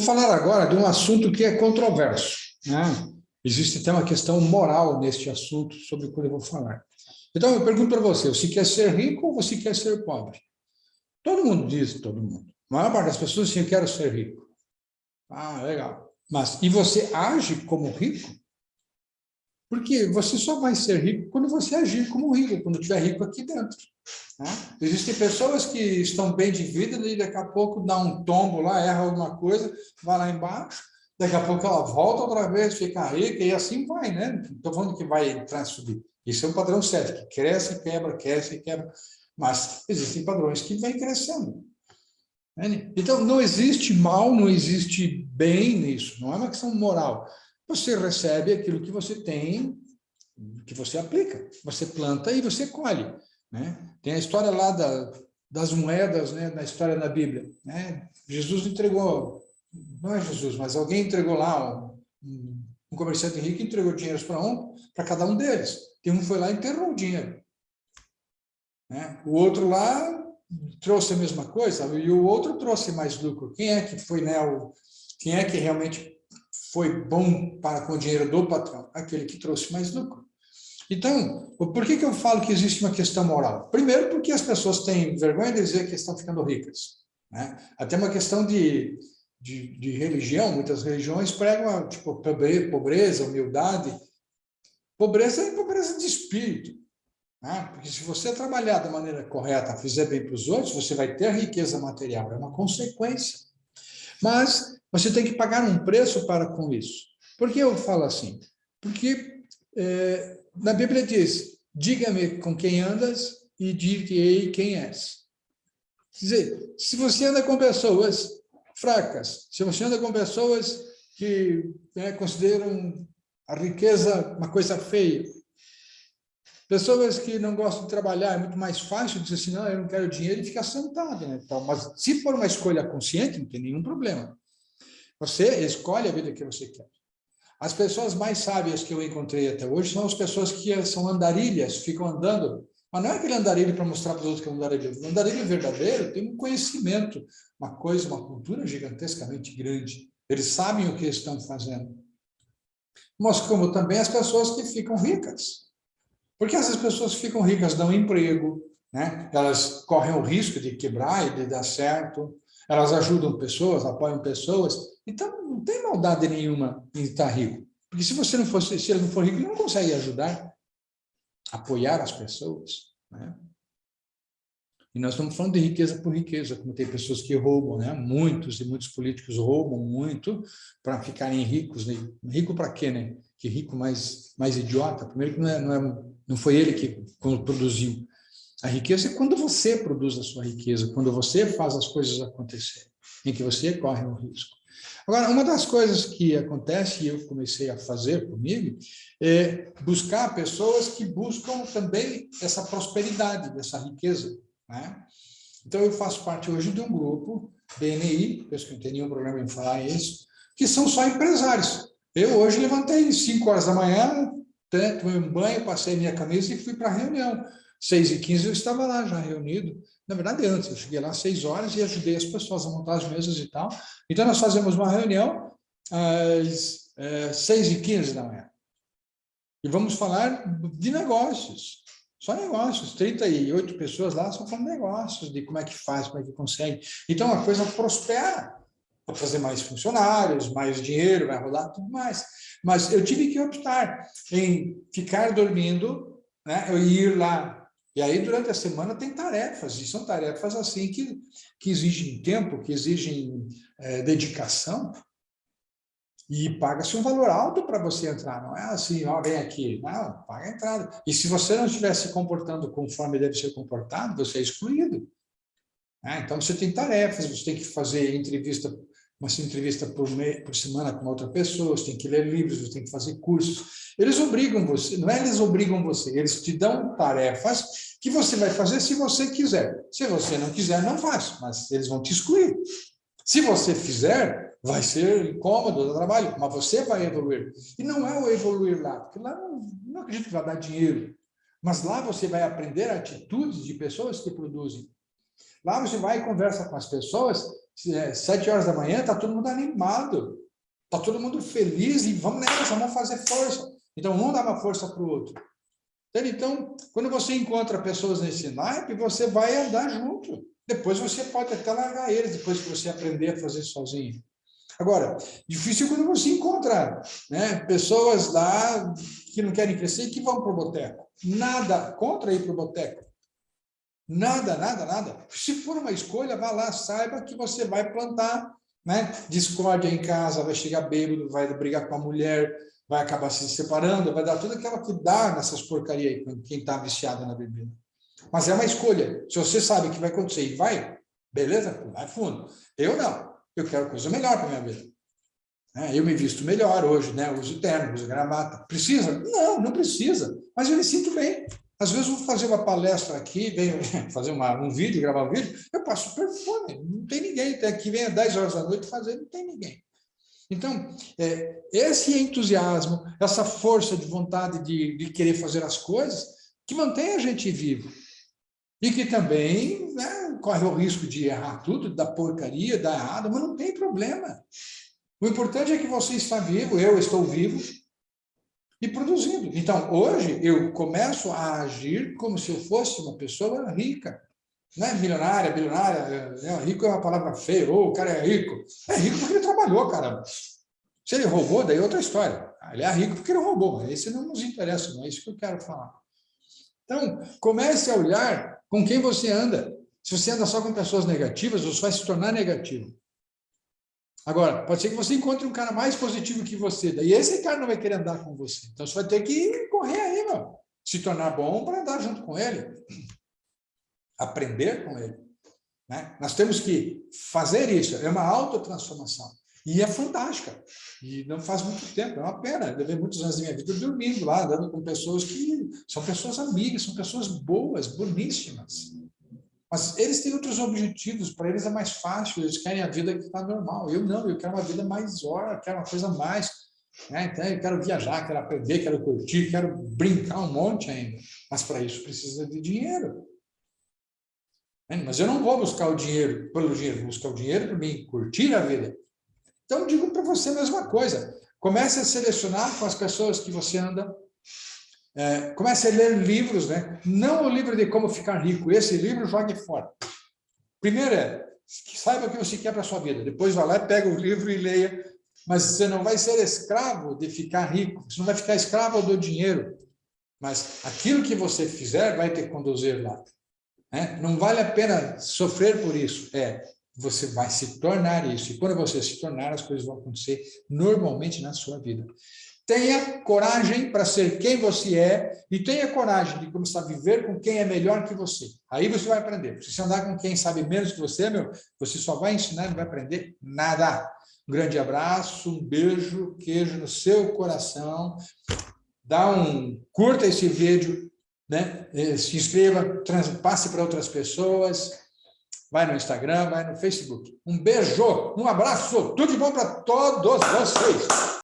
Vou falar agora de um assunto que é controverso. Né? Existe até uma questão moral neste assunto sobre o que eu vou falar. Então, eu pergunto para você, você quer ser rico ou você quer ser pobre? Todo mundo diz, todo mundo. A maior parte das pessoas diz, eu quero ser rico. Ah, legal. Mas, e você age como rico? Porque você só vai ser rico quando você agir como rico, quando estiver rico aqui dentro. Né? Existem pessoas que estão bem de vida e daqui a pouco dá um tombo lá, erra alguma coisa, vai lá embaixo, daqui a pouco ela volta outra vez, fica rica e assim vai, né? Estou falando que vai entrar e subir. Isso é um padrão certo, que cresce, quebra, cresce, quebra. Mas existem padrões que vêm crescendo. Né? Então, não existe mal, não existe bem nisso, não é uma questão moral. Você recebe aquilo que você tem, que você aplica. Você planta e você colhe. Né? Tem a história lá da, das moedas, né? na história da Bíblia. Né? Jesus entregou, não é Jesus, mas alguém entregou lá, um, um comerciante rico entregou dinheiro para um, para cada um deles. Tem um foi lá e enterrou o dinheiro. Né? O outro lá trouxe a mesma coisa e o outro trouxe mais lucro. Quem é que foi, né, o, quem é que realmente foi bom para com o dinheiro do patrão? Aquele que trouxe mais lucro. Então, por que, que eu falo que existe uma questão moral? Primeiro, porque as pessoas têm vergonha de dizer que estão ficando ricas. Né? Até uma questão de, de, de religião, muitas religiões pregam tipo, pobreza, humildade. Pobreza é pobreza de espírito. Né? Porque se você trabalhar da maneira correta, fizer bem para os outros, você vai ter riqueza material, é uma consequência. Mas você tem que pagar um preço para com isso. Por que eu falo assim? Porque é, na Bíblia diz, diga-me com quem andas e dir-te-ei quem és. Quer dizer, se você anda com pessoas fracas, se você anda com pessoas que né, consideram a riqueza uma coisa feia, pessoas que não gostam de trabalhar, é muito mais fácil dizer assim, não, eu não quero dinheiro e ficar sentado. Né? Então, mas se for uma escolha consciente, não tem nenhum problema. Você escolhe a vida que você quer. As pessoas mais sábias que eu encontrei até hoje são as pessoas que são andarilhas, ficam andando. Mas não é aquele andarilho para mostrar para os outros que é um andarilho. O andarilho verdadeiro tem um conhecimento, uma coisa, uma cultura gigantescamente grande. Eles sabem o que estão fazendo. Mas como também as pessoas que ficam ricas. Porque essas pessoas ficam ricas, dão emprego, né? elas correm o risco de quebrar e de dar certo, elas ajudam pessoas, apoiam pessoas, então não tem maldade nenhuma em estar rico. Porque se você não for, se ele não for rico, não consegue ajudar, apoiar as pessoas. Né? E nós estamos falando de riqueza por riqueza, como tem pessoas que roubam, né? muitos e muitos políticos roubam muito para ficarem ricos. Né? Rico para quê, né? Que rico mais, mais idiota. Primeiro que não, é, não, é, não foi ele que produziu. A riqueza é quando você produz a sua riqueza, quando você faz as coisas acontecerem, em que você corre o risco. Agora, uma das coisas que acontece, e eu comecei a fazer comigo, é buscar pessoas que buscam também essa prosperidade, dessa riqueza. Né? Então, eu faço parte hoje de um grupo, BNI, penso que não tem nenhum problema em falar isso, que são só empresários. Eu hoje levantei 5 horas da manhã, tomei um banho, passei minha camisa e fui para a reunião. 6 e 15 eu estava lá já reunido, na verdade antes, eu cheguei lá às 6 horas e ajudei as pessoas a montar as mesas e tal. Então nós fazemos uma reunião às é, 6 e 15 da manhã. E vamos falar de negócios, só negócios, 38 pessoas lá só falando negócios, de como é que faz, como é que consegue. Então a coisa prospera, para fazer mais funcionários, mais dinheiro, vai rolar tudo mais. Mas eu tive que optar em ficar dormindo, né, eu ir lá e aí, durante a semana, tem tarefas, e são tarefas assim que, que exigem tempo, que exigem é, dedicação, e paga-se um valor alto para você entrar, não é assim, ó, vem aqui, não, paga a entrada. E se você não estiver se comportando conforme deve ser comportado, você é excluído. É, então, você tem tarefas, você tem que fazer entrevista uma entrevista por, por semana com outra pessoa, você tem que ler livros, você tem que fazer cursos. Eles obrigam você, não é eles obrigam você, eles te dão tarefas que você vai fazer se você quiser. Se você não quiser, não faz, mas eles vão te excluir. Se você fizer, vai ser incômodo do trabalho, mas você vai evoluir. E não é o evoluir lá, porque lá não, não acredito que vai dar dinheiro, mas lá você vai aprender atitudes de pessoas que produzem. Lá você vai e conversa com as pessoas sete horas da manhã, está todo mundo animado, está todo mundo feliz e vamos nessa, vamos fazer força. Então, um dá uma força para o outro. Então, quando você encontra pessoas nesse naipe, você vai andar junto. Depois você pode até largar eles, depois que você aprender a fazer sozinho. Agora, difícil quando você encontra né, pessoas lá que não querem crescer e que vão para o boteco. Nada contra ir para o boteco. Nada, nada, nada. Se for uma escolha, vá lá, saiba que você vai plantar né? discórdia em casa, vai chegar bêbado, vai brigar com a mulher, vai acabar se separando, vai dar tudo aquilo que dá nessas porcarias aí, quem está viciado na bebida. Mas é uma escolha. Se você sabe que vai acontecer e vai, beleza? Vai fundo. Eu não. Eu quero coisa melhor para minha vida. É, eu me visto melhor hoje, né? uso terno, uso gravata. Precisa? Não, não precisa. Mas eu me sinto bem. Às vezes eu vou fazer uma palestra aqui, venho fazer uma, um vídeo, gravar um vídeo, eu passo perfume, não tem ninguém. Aqui vem às 10 horas da noite fazer, não tem ninguém. Então, é, esse entusiasmo, essa força de vontade de, de, querer fazer as coisas, que mantém a gente vivo. E que também né, corre o risco de errar tudo, da porcaria, dar errado, mas não tem problema. O importante é que você está vivo, eu estou vivo, e produzindo. Então, hoje, eu começo a agir como se eu fosse uma pessoa rica. Não é milionária, bilionária, é, rico é uma palavra feia, ou oh, o cara é rico. É rico porque ele trabalhou, caramba. Se ele roubou, daí é outra história. Ele é rico porque ele roubou, esse não nos interessa, não é isso que eu quero falar. Então, comece a olhar com quem você anda. Se você anda só com pessoas negativas, você vai se tornar negativo. Agora, pode ser que você encontre um cara mais positivo que você, daí esse cara não vai querer andar com você. Então, você vai ter que correr aí, meu. Se tornar bom para andar junto com ele. Aprender com ele. Né? Nós temos que fazer isso. É uma autotransformação. E é fantástica. E não faz muito tempo, é uma pena. Eu levei muitos anos da minha vida dormindo lá, andando com pessoas que são pessoas amigas, são pessoas boas, boníssimas. Mas eles têm outros objetivos, para eles é mais fácil, eles querem a vida que está normal. Eu não, eu quero uma vida mais hora, quero uma coisa mais. Né? Então, eu quero viajar, quero aprender, quero curtir, quero brincar um monte ainda. Mas para isso precisa de dinheiro. Né? Mas eu não vou buscar o dinheiro pelo dinheiro, vou buscar o dinheiro para mim, curtir a vida. Então, digo para você a mesma coisa. Comece a selecionar com as pessoas que você anda, é, comece a ler livros, né? não o livro de como ficar rico, esse livro jogue fora. Primeiro é, saiba o que você quer para a sua vida, depois vá lá pega o livro e leia, mas você não vai ser escravo de ficar rico, você não vai ficar escravo do dinheiro, mas aquilo que você fizer vai te conduzir lá. Né? Não vale a pena sofrer por isso, é, você vai se tornar isso, e quando você se tornar, as coisas vão acontecer normalmente na sua vida. Tenha coragem para ser quem você é e tenha coragem de começar a viver com quem é melhor que você. Aí você vai aprender. Se você andar com quem sabe menos que você, meu, você só vai ensinar e não vai aprender nada. Um grande abraço, um beijo, queijo no seu coração. Dá um, curta esse vídeo, né? Eh, se inscreva, passe para outras pessoas. Vai no Instagram, vai no Facebook. Um beijo, um abraço, tudo de bom para todos vocês.